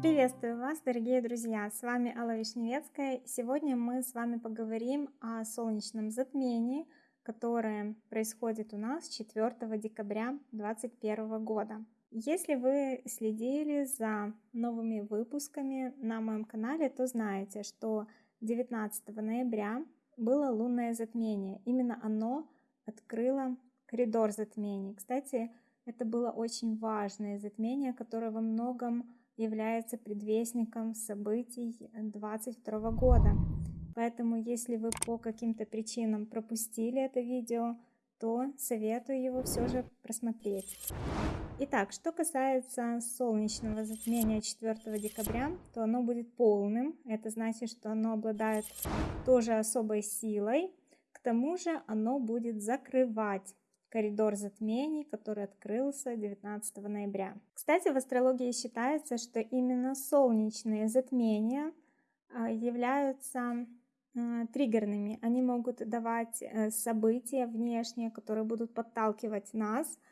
Приветствую вас, дорогие друзья! С вами Алла Вишневецкая. Сегодня мы с вами поговорим о солнечном затмении, которое происходит у нас 4 декабря 2021 года. Если вы следили за новыми выпусками на моем канале, то знаете, что 19 ноября было лунное затмение. Именно оно открыло коридор затмений. Кстати, это было очень важное затмение, которое во многом является предвестником событий 2022 года. Поэтому, если вы по каким-то причинам пропустили это видео, то советую его все же просмотреть. Итак, что касается солнечного затмения 4 декабря, то оно будет полным. Это значит, что оно обладает тоже особой силой. К тому же оно будет закрывать коридор затмений, который открылся 19 ноября. Кстати, в астрологии считается, что именно солнечные затмения а, являются а, триггерными. Они могут давать э, события внешние, которые будут подталкивать нас –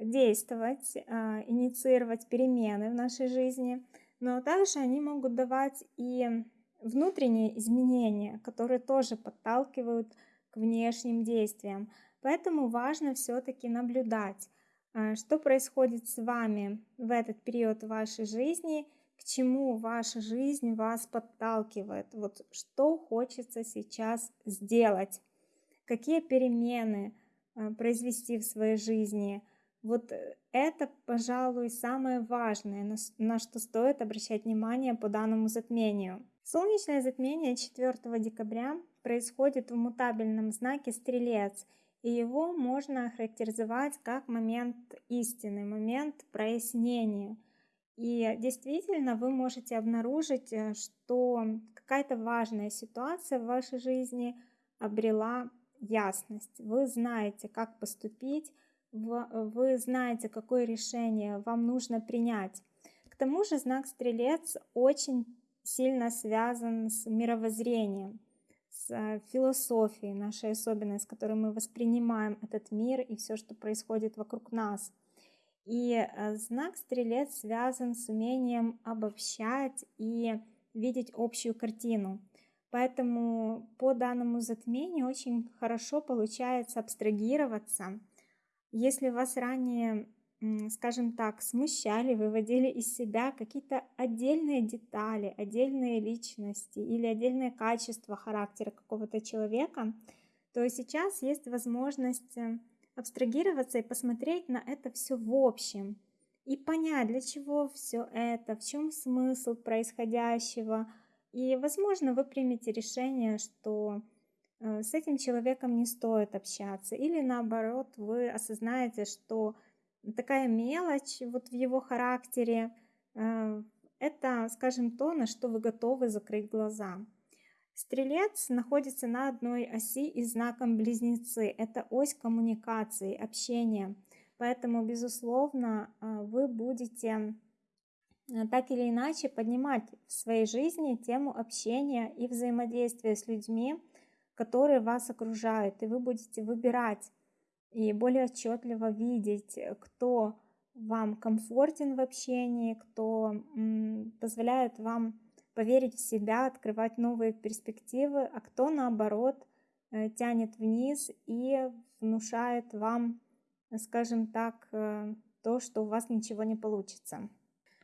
действовать, а, инициировать перемены в нашей жизни, но также они могут давать и внутренние изменения, которые тоже подталкивают к внешним действиям. Поэтому важно все-таки наблюдать, а, что происходит с вами в этот период вашей жизни, к чему ваша жизнь вас подталкивает, вот что хочется сейчас сделать, какие перемены а, произвести в своей жизни, вот э, это, пожалуй, самое важное, на что стоит обращать внимание по данному затмению. Солнечное затмение 4 декабря происходит в мутабельном знаке Стрелец, и его можно охарактеризовать как момент истины, момент прояснения. И действительно вы можете обнаружить, э, что какая-то важная ситуация в вашей жизни обрела ясность. Вы знаете, как поступить, вы знаете, какое решение вам нужно принять. К тому же знак Стрелец очень сильно связан с мировоззрением, с э, философией нашей особенной, с которой мы воспринимаем этот мир и все, что происходит вокруг нас. И э, знак Стрелец связан с умением обобщать и видеть общую картину. Поэтому по данному затмению очень хорошо получается абстрагироваться если вас ранее, скажем так, смущали, выводили из себя какие-то отдельные детали, отдельные личности или отдельные качества характера какого-то человека, то сейчас есть возможность э, абстрагироваться и посмотреть на это все в общем и понять, для чего все это, в чем смысл происходящего. И, возможно, вы примете решение, что Э, с этим человеком не стоит общаться. Или наоборот, вы осознаете, что такая мелочь вот в его характере, э, это, скажем, то, на что вы готовы закрыть глаза. Стрелец находится на одной оси и знаком близнецы. Это ось коммуникации, общения. Поэтому, безусловно, э, вы будете так или иначе поднимать в своей жизни тему общения и взаимодействия с людьми, которые вас окружают, и вы будете выбирать и более отчетливо видеть, кто вам комфортен в общении, кто позволяет вам поверить в себя, открывать новые перспективы, а кто наоборот э, тянет вниз и внушает вам, скажем так, э, то, что у вас ничего не получится.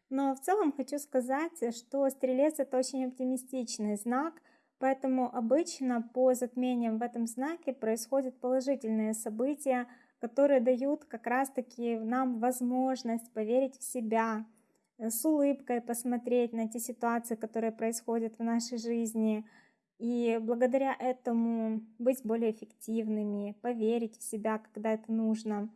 Но в целом хочу сказать, что стрелец это очень оптимистичный знак – Поэтому обычно по затмениям в этом знаке происходят положительные события, которые дают как раз-таки нам возможность поверить в себя, э, с улыбкой посмотреть на те ситуации, которые происходят в нашей жизни, и благодаря этому быть более эффективными, поверить в себя, когда это нужно.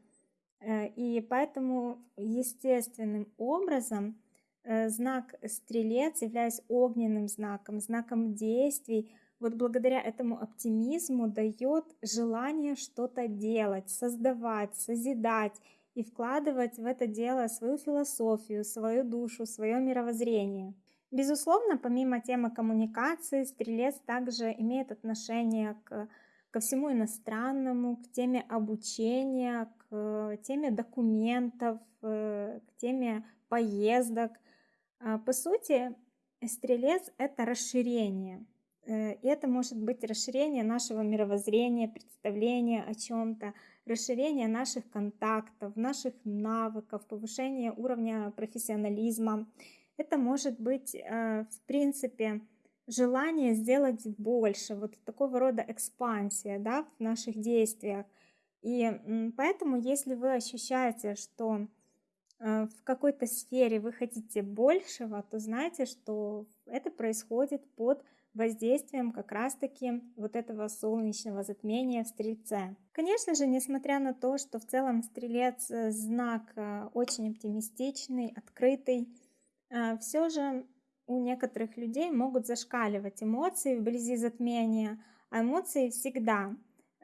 Э, и поэтому естественным образом знак стрелец, являясь огненным знаком, знаком действий, вот благодаря этому оптимизму дает желание что-то делать, создавать, созидать и вкладывать в это дело свою философию, свою душу, свое мировоззрение. Безусловно, помимо темы коммуникации, стрелец также имеет отношение к ко всему иностранному, к теме обучения, к теме документов, э, к теме поездок. А, по сути, стрелец — это расширение. Э, и это может быть расширение нашего мировоззрения, представления о чем-то, расширение наших контактов, наших навыков, повышение уровня профессионализма. Это может быть, э, в принципе, желание сделать больше, вот такого рода экспансия да, в наших действиях. И поэтому, если вы ощущаете, что в какой-то сфере вы хотите большего, то знайте, что это происходит под воздействием как раз-таки вот этого солнечного затмения в Стрельце. Конечно же, несмотря на то, что в целом Стрелец э, знак э, очень оптимистичный, открытый, все же у некоторых людей могут зашкаливать эмоции вблизи затмения, а эмоции всегда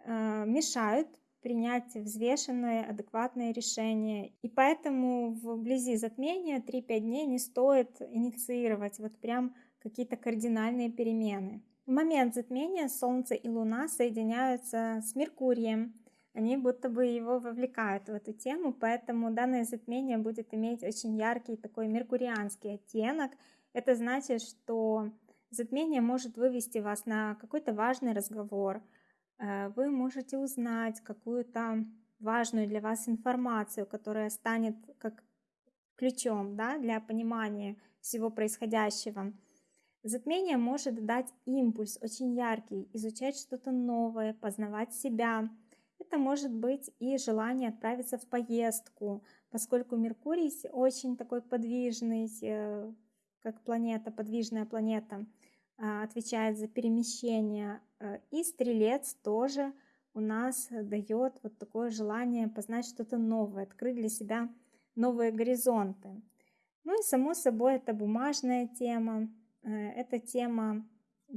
э, мешают принять взвешенное, адекватное решение. И поэтому вблизи затмения 3-5 дней не стоит инициировать вот прям какие-то кардинальные перемены. В момент затмения Солнце и Луна соединяются с Меркурием. Они будто бы его вовлекают в эту тему, поэтому данное затмение будет иметь очень яркий такой меркурианский оттенок – это значит, что затмение может вывести вас на какой-то важный разговор. Э, вы можете узнать какую-то важную для вас информацию, которая станет как ключом да, для понимания всего происходящего. Затмение может дать импульс очень яркий, изучать что-то новое, познавать себя. Это может быть и желание отправиться в поездку, поскольку Меркурий очень такой подвижный, э, как планета, подвижная планета, отвечает за перемещение. Э, и стрелец тоже у нас дает вот такое желание познать что-то новое, открыть для себя новые горизонты. Ну и само собой это бумажная тема, э, это тема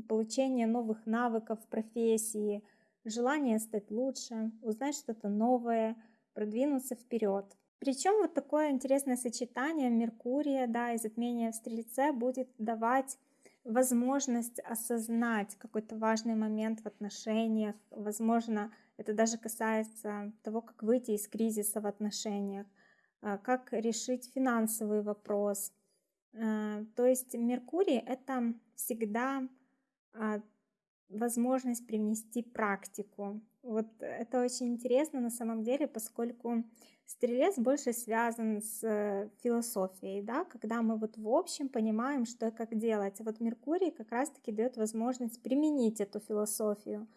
получения новых навыков в профессии, желание стать лучше, узнать что-то новое, продвинуться вперед. Причем вот такое интересное сочетание Меркурия, да, и затмения в Стрельце будет давать возможность осознать какой-то важный момент в отношениях. Возможно, это даже касается того, как выйти из кризиса в отношениях, а, как решить финансовый вопрос. А, то есть Меркурий — это всегда а, возможность привнести практику. Вот это очень интересно на самом деле, поскольку Стрелец больше связан с э, философией, да, когда мы вот в общем понимаем, что и как делать. Вот Меркурий как раз-таки дает возможность применить эту философию.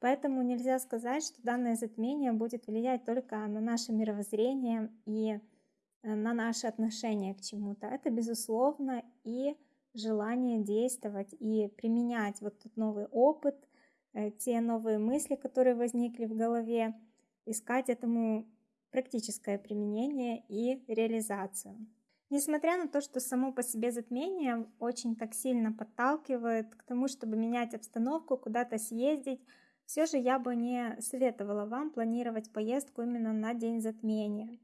Поэтому нельзя сказать, что данное затмение будет влиять только на наше мировоззрение и э, на наши отношения к чему-то. Это, безусловно, и желание действовать и применять вот тот новый опыт, те новые мысли, которые возникли в голове, искать этому практическое применение и реализацию. Несмотря на то, что само по себе затмение очень так сильно подталкивает к тому, чтобы менять обстановку, куда-то съездить, все же я бы не советовала вам планировать поездку именно на день затмения,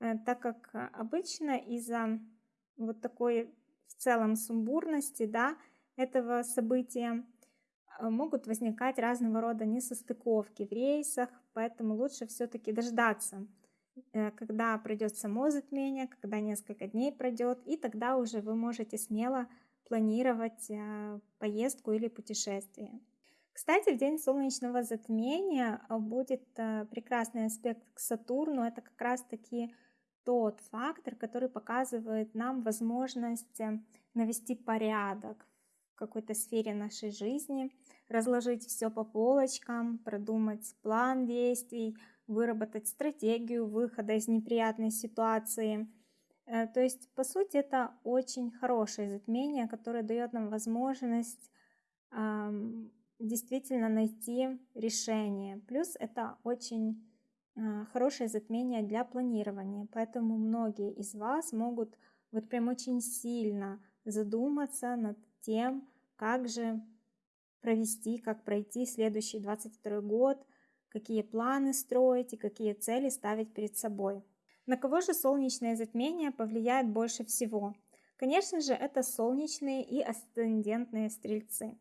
э, так как обычно из-за вот такой в целом сумбурности да, этого события э, могут возникать разного рода несостыковки в рейсах, поэтому лучше все-таки дождаться Э, когда пройдет само затмение, когда несколько дней пройдет, и тогда уже вы можете смело планировать э, поездку или путешествие. Кстати, в день солнечного затмения э, будет прекрасный аспект к Сатурну. Это как раз-таки тот фактор, который показывает нам возможность навести порядок какой-то сфере нашей жизни, разложить все по полочкам, продумать план действий, выработать стратегию выхода из неприятной ситуации. Э, то есть, по сути, это очень хорошее затмение, которое дает нам возможность действительно найти решение. Плюс это очень э, хорошее затмение для планирования, поэтому многие из вас могут вот прям очень сильно задуматься над тем, как же провести, как пройти следующий 22 год, какие планы строить и какие цели ставить перед собой. На кого же солнечное затмение повлияет больше всего? Конечно же, это солнечные и асцендентные стрельцы.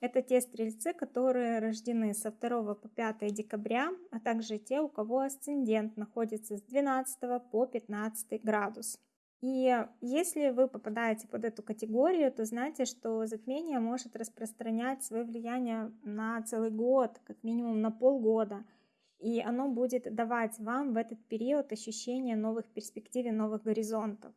Это те стрельцы, которые рождены со 2 по 5 декабря, а также те, у кого асцендент находится с 12 по 15 градус. И если вы попадаете под эту категорию, то знайте, что затмение может распространять свое влияние на целый год, как минимум на полгода. И оно будет давать вам в этот период ощущение новых перспектив и новых горизонтов.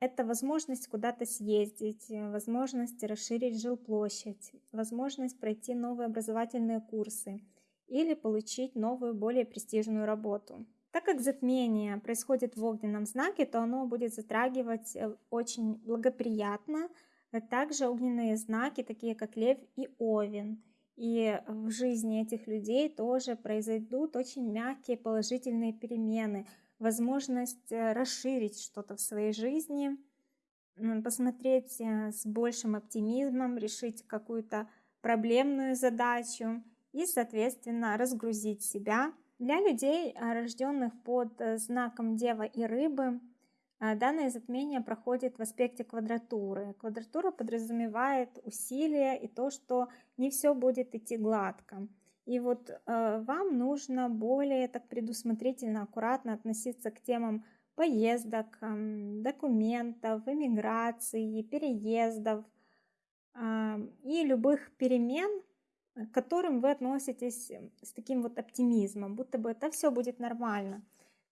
Это возможность куда-то съездить, возможность расширить жилплощадь, возможность пройти новые образовательные курсы или получить новую, более престижную работу. Так как затмение происходит в огненном знаке, то оно будет затрагивать э, очень благоприятно а также огненные знаки, такие как Лев и Овен. И в жизни этих людей тоже произойдут очень мягкие положительные перемены – возможность э, расширить что-то в своей жизни, посмотреть э, с большим оптимизмом, решить какую-то проблемную задачу и, соответственно, разгрузить себя. Для людей, э, рожденных под знаком Дева и Рыбы, данное затмение проходит в аспекте квадратуры. Квадратура подразумевает усилия и то, что не все будет идти гладко. И вот э, вам нужно более так предусмотрительно, аккуратно относиться к темам поездок, э, документов, иммиграции, переездов э, и любых перемен, к которым вы относитесь с таким вот оптимизмом, будто бы это все будет нормально.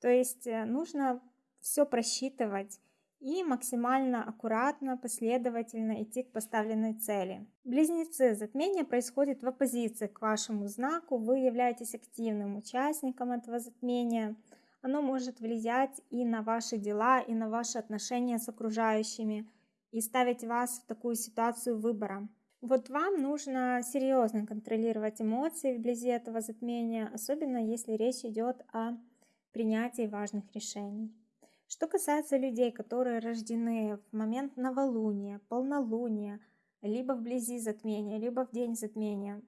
То есть э, нужно все просчитывать и максимально аккуратно, последовательно идти к поставленной цели. Близнецы, затмение происходит в оппозиции к вашему знаку, вы являетесь активным участником этого затмения. Оно может влиять и на ваши дела, и на ваши отношения с окружающими, и ставить вас в такую ситуацию выбора. Вот вам нужно серьезно контролировать эмоции вблизи этого затмения, особенно если речь идет о принятии важных решений. Что касается людей, которые рождены в момент новолуния, полнолуния, либо вблизи затмения, либо в день затмения,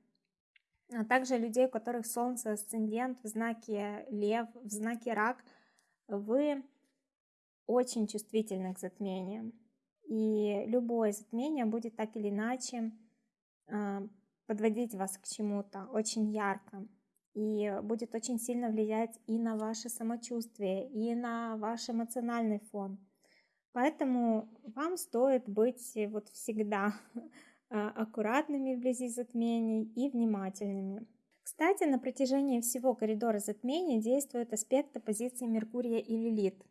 а также людей, у которых Солнце асцендент в знаке Лев, в знаке Рак, вы очень чувствительны к затмениям. И любое затмение будет так или иначе подводить вас к чему-то очень ярко и будет очень сильно влиять и на ваше самочувствие, и на ваш эмоциональный фон. Поэтому вам стоит быть вот всегда а, аккуратными вблизи затмений и внимательными. Кстати, на протяжении всего коридора затмения действует аспект оппозиции Меркурия и Лилит.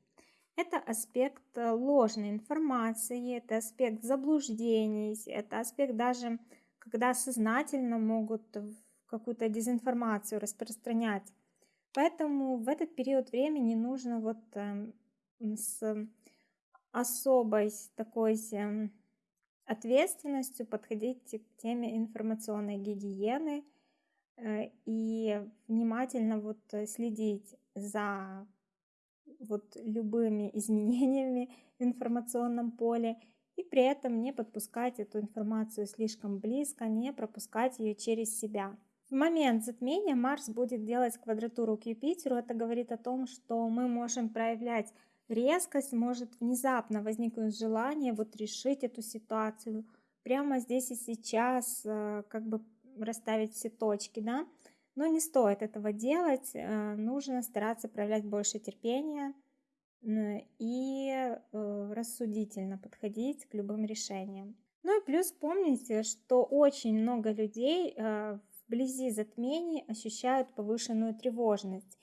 Это аспект э, ложной информации, это аспект заблуждений, это аспект даже, когда сознательно могут какую-то дезинформацию распространять. Поэтому в этот период времени нужно вот э, с особой такой э, ответственностью подходить к теме информационной гигиены э, и внимательно вот следить за вот любыми изменениями в информационном поле и при этом не подпускать эту информацию слишком близко, не пропускать ее через себя. В момент затмения Марс будет делать квадратуру к Юпитеру. Это говорит о том, что мы можем проявлять резкость, может внезапно возникнуть желание вот решить эту ситуацию прямо здесь и сейчас, э, как бы расставить все точки, да. Но не стоит этого делать, э, нужно стараться проявлять больше терпения и э, рассудительно подходить к любым решениям. Ну и плюс помните, что очень много людей вблизи затмений ощущают повышенную тревожность.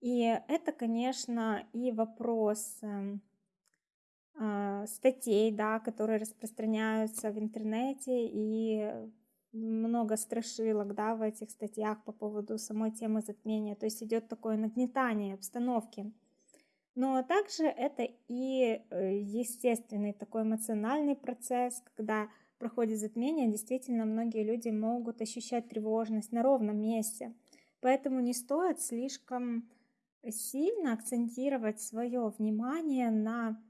И это, конечно, и вопрос эм, а, статей, да, которые распространяются в интернете, и много страшилок да, в этих статьях по поводу самой темы затмения. То есть идет такое нагнетание обстановки. Но также это и э, естественный такой эмоциональный процесс, когда проходит затмение, действительно многие люди могут ощущать тревожность на ровном месте. Поэтому не стоит слишком сильно акцентировать свое внимание на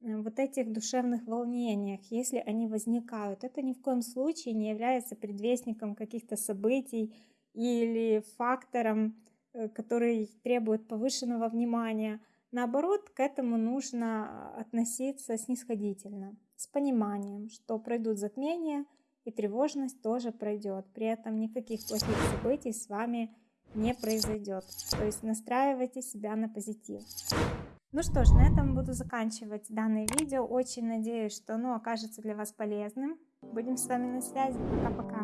э, вот этих душевных волнениях, если они возникают. Это ни в коем случае не является предвестником каких-то событий или фактором, э, который требует повышенного внимания. Наоборот, к этому нужно относиться снисходительно с пониманием, что пройдут затмения, и тревожность тоже пройдет. При этом никаких плохих событий с вами не произойдет. То есть настраивайте себя на позитив. Ну что ж, на этом буду заканчивать данное видео. Очень надеюсь, что оно окажется для вас полезным. Будем с вами на связи. Пока-пока.